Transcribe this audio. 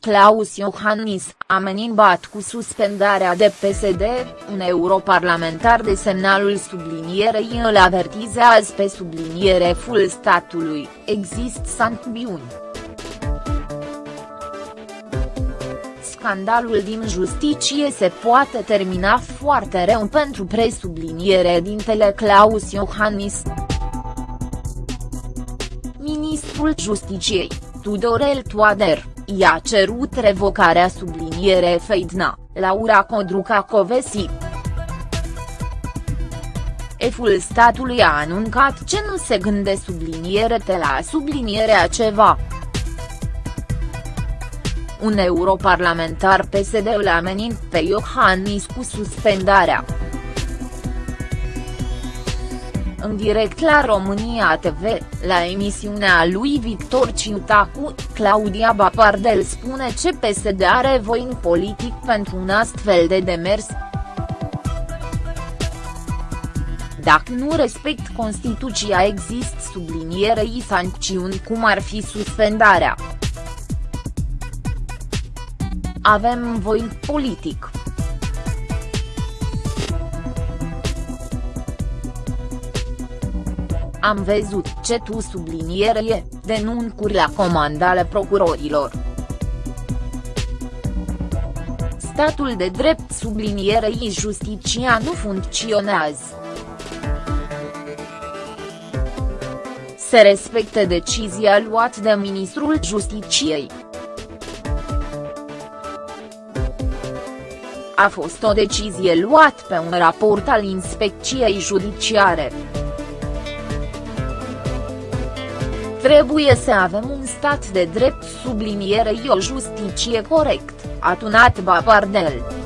Claus Iohannis, amenințat cu suspendarea de PSD, un europarlamentar de semnalul sublinierei îl avertizează pe subliniereful statului, există sancțiuni. Scandalul din justiție se poate termina foarte rău pentru presubliniere dintele Claus Iohannis. Ministrul Justiciei, Tudorel Toader, i-a cerut revocarea subliniere Feidna, Laura Codruca Covesi. Eful statului a anuncat ce nu se gânde subliniere de la sublinierea ceva. Un europarlamentar PSD îl ameninț pe Iohannis cu suspendarea. În direct la România TV, la emisiunea lui Victor Ciutacu, Claudia Bapardel spune ce PSD are voin politic pentru un astfel de demers. Dacă nu respect Constituția există sublinierei sancțiuni cum ar fi suspendarea. Avem voin politic. Am văzut ce tu sublinierie, denuncuri la comandale procurorilor. Statul de drept sublinierei justiția nu funcționează. Se respecte decizia luată de ministrul Justiciei. A fost o decizie luată pe un raport al inspecției judiciare. Trebuie să avem un stat de drept sublinierei o justiție corect, a tunat Bapardel.